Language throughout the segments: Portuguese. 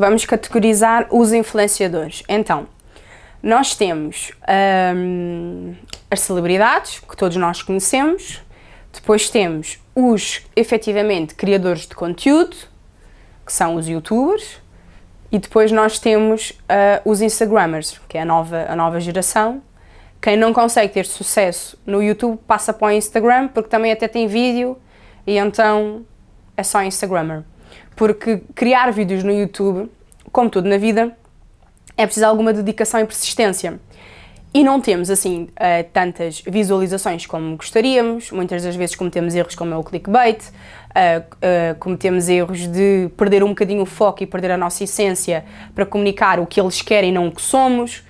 vamos categorizar os influenciadores. Então, nós temos hum, as celebridades, que todos nós conhecemos, depois temos os, efetivamente, criadores de conteúdo, que são os youtubers, e depois nós temos uh, os instagrammers, que é a nova, a nova geração. Quem não consegue ter sucesso no YouTube passa para o Instagram, porque também até tem vídeo, e então é só instagrammer. Porque criar vídeos no YouTube, como tudo na vida, é preciso alguma dedicação e persistência. E não temos, assim, uh, tantas visualizações como gostaríamos, muitas das vezes cometemos erros como é o clickbait, uh, uh, cometemos erros de perder um bocadinho o foco e perder a nossa essência para comunicar o que eles querem e não o que somos.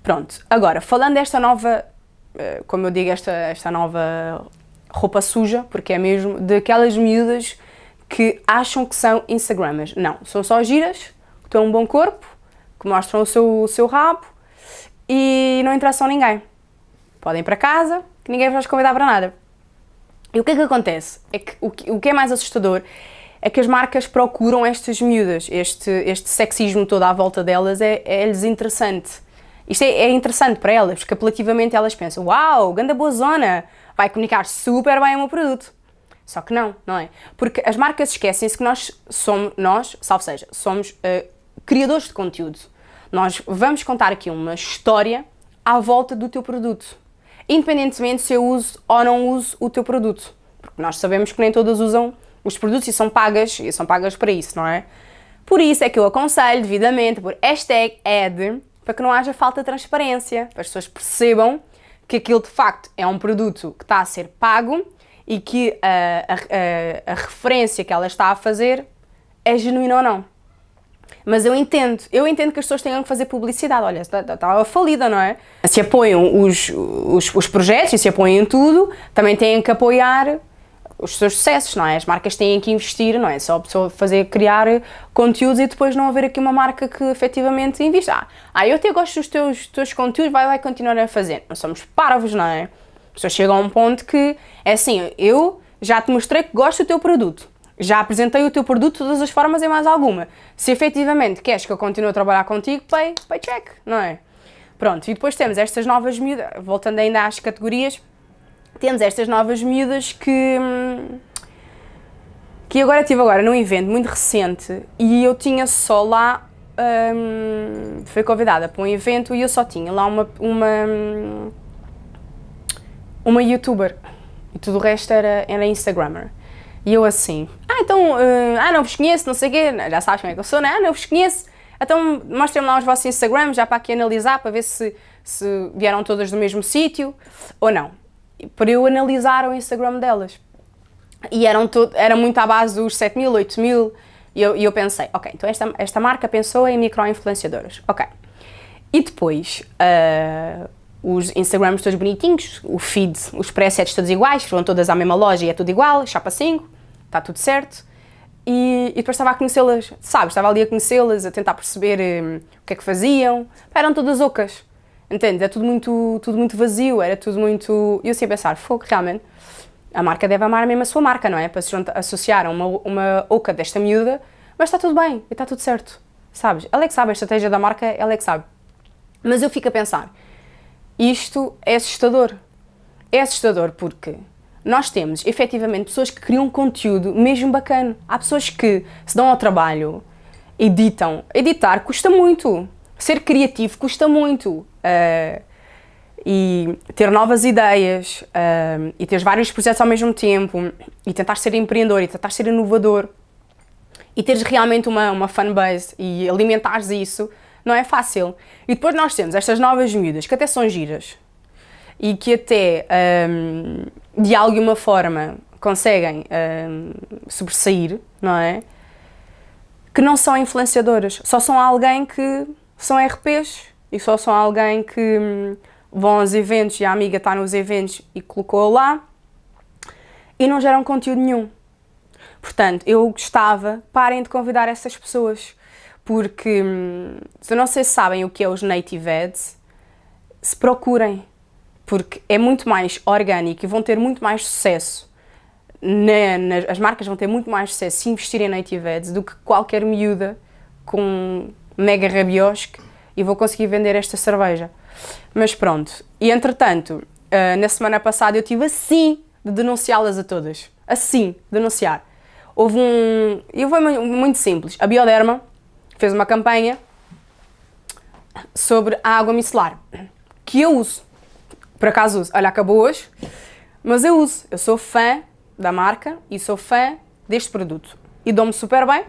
Pronto, agora, falando desta nova, como eu digo, esta, esta nova roupa suja, porque é mesmo daquelas miúdas que acham que são Instagrammers. Não, são só giras, que têm um bom corpo, que mostram o seu, o seu rabo e não interessam a ninguém. Podem ir para casa, que ninguém vai convidar para nada. E o que é que acontece? É que o, que o que é mais assustador é que as marcas procuram estas miúdas, este, este sexismo todo à volta delas é, é-lhes interessante. Isto é, é, interessante para elas, porque apelativamente elas pensam, uau, ganda boa zona, vai comunicar super bem o meu produto. Só que não, não é? Porque as marcas esquecem-se que nós somos, nós, salvo seja, somos uh, criadores de conteúdo. Nós vamos contar aqui uma história à volta do teu produto, independentemente se eu uso ou não uso o teu produto, porque nós sabemos que nem todas usam os produtos e são pagas, e são pagas para isso, não é? Por isso é que eu aconselho devidamente por hashtag ad, para que não haja falta de transparência, para as pessoas percebam que aquilo de facto é um produto que está a ser pago e que a, a, a, referência que ela está a fazer é genuína ou não. Mas eu entendo, eu entendo que as pessoas tenham que fazer publicidade. Olha, estava falida, não é? Se apoiam os, os, os projetos e se apoiam tudo, também têm que apoiar os seus sucessos, não é? As marcas têm que investir, não é? Só a pessoa fazer, criar conteúdos e depois não haver aqui uma marca que efetivamente invista. Ah, eu até gosto dos teus, teus conteúdos, vai lá continuar a fazer. Nós somos parvos, não é? As pessoas chegam a um ponto que, é assim, eu já te mostrei que gosto do teu produto já apresentei o teu produto de todas as formas e mais alguma. Se efetivamente queres que eu continue a trabalhar contigo, pay, pay check, não é? Pronto, e depois temos estas novas miúdas, voltando ainda às categorias, temos estas novas miúdas que... que agora estive agora num evento muito recente e eu tinha só lá... Hum, fui convidada para um evento e eu só tinha lá uma, uma, uma youtuber e tudo o resto era, era instagrammer. E eu assim, ah, então, uh, ah, não vos conheço, não sei o quê, já sabes como é que eu sou, né? Ah, não vos conheço, então mostrem-me lá os vossos Instagrams, já para aqui analisar, para ver se, se vieram todas do mesmo sítio ou não. Para eu analisar o Instagram delas. E eram todo, era muito à base dos 7 mil, 8 mil, e eu, e eu pensei, ok, então esta, esta marca pensou em micro-influenciadoras, ok. E depois, uh, os Instagrams todos bonitinhos, o feed, os presets todos iguais, vão todas à mesma loja e é tudo igual, chapa 5, está tudo certo. E, e depois estava a conhecê-las, sabes, estava ali a conhecê-las, a tentar perceber um, o que é que faziam. Eram todas ocas, entende? Era tudo muito, tudo muito vazio, era tudo muito... E eu assim a pensar, fogo, realmente, a marca deve amar mesmo a sua marca, não é? Para se associar a uma, uma oca desta miúda, mas está tudo bem, e está tudo certo, sabes? Ela é que sabe, a estratégia da marca, ela é que sabe. Mas eu fico a pensar, isto é assustador. É assustador porque nós temos, efetivamente, pessoas que criam conteúdo mesmo bacana. Há pessoas que se dão ao trabalho, editam. Editar custa muito. Ser criativo custa muito. Uh, e ter novas ideias, uh, e ter vários projetos ao mesmo tempo, e tentar ser empreendedor, e tentar ser inovador, e teres realmente uma, uma fanbase, e alimentares isso, não é fácil. E depois nós temos estas novas miúdas, que até são giras, e que até, um, de alguma forma, conseguem um, sobressair, não é? Que não são influenciadoras, só são alguém que são RPs e só são alguém que hum, vão aos eventos e a amiga está nos eventos e colocou lá e não geram conteúdo nenhum. Portanto, eu gostava, parem de convidar essas pessoas, porque hum, se não se sabem o que é os native ads, se procurem, porque é muito mais orgânico e vão ter muito mais sucesso, na, na, as marcas vão ter muito mais sucesso se investirem em native ads do que qualquer miúda com mega rabiosque e vou conseguir vender esta cerveja. Mas pronto. E entretanto, uh, na semana passada eu tive assim de denunciá-las a todas. Assim, denunciar. Houve um... E foi muito simples. A Bioderma fez uma campanha sobre a água micelar, que eu uso. Por acaso uso. Olha, acabou hoje, mas eu uso. Eu sou fã da marca e sou fã deste produto. E dou-me super bem,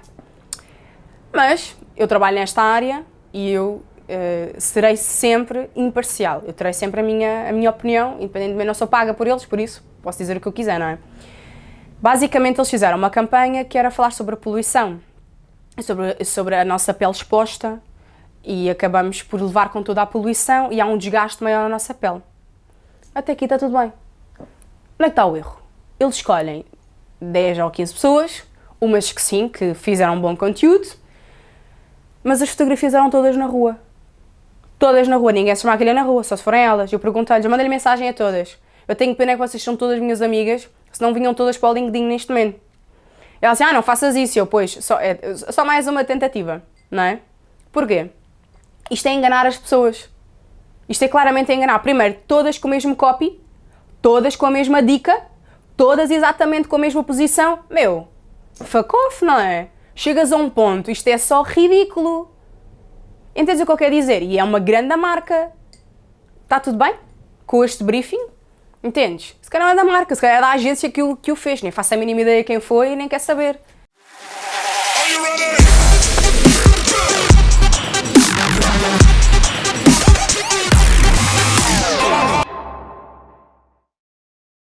mas eu trabalho nesta área e eu uh, serei sempre imparcial. Eu terei sempre a minha, a minha opinião, independentemente, não sou paga por eles, por isso posso dizer o que eu quiser, não é? Basicamente, eles fizeram uma campanha que era falar sobre a poluição, sobre, sobre a nossa pele exposta e acabamos por levar com toda a poluição e há um desgaste maior na nossa pele. Até aqui está tudo bem. Onde é que está o erro? Eles escolhem 10 ou 15 pessoas, umas que sim, que fizeram um bom conteúdo, mas as fotografias eram todas na rua. Todas na rua, ninguém se maquilha na rua, só se forem elas. Eu perguntei-lhes, mandei-lhe mensagem a todas. Eu tenho pena que vocês são todas minhas amigas, senão vinham todas para o LinkedIn neste momento. Ela disse, ah, não faças isso. Eu, pois, só, é, só mais uma tentativa, não é? Porquê? Isto é enganar as pessoas. Isto é claramente enganar. Primeiro, todas com o mesmo copy, todas com a mesma dica, todas exatamente com a mesma posição. Meu, fuck off, não é? Chegas a um ponto, isto é só ridículo. Entendes o que eu quero dizer? E é uma grande marca. Está tudo bem com este briefing? Entendes? Se calhar não é da marca, se calhar é da agência que o, que o fez. Nem faço a mínima ideia quem foi e nem quer saber.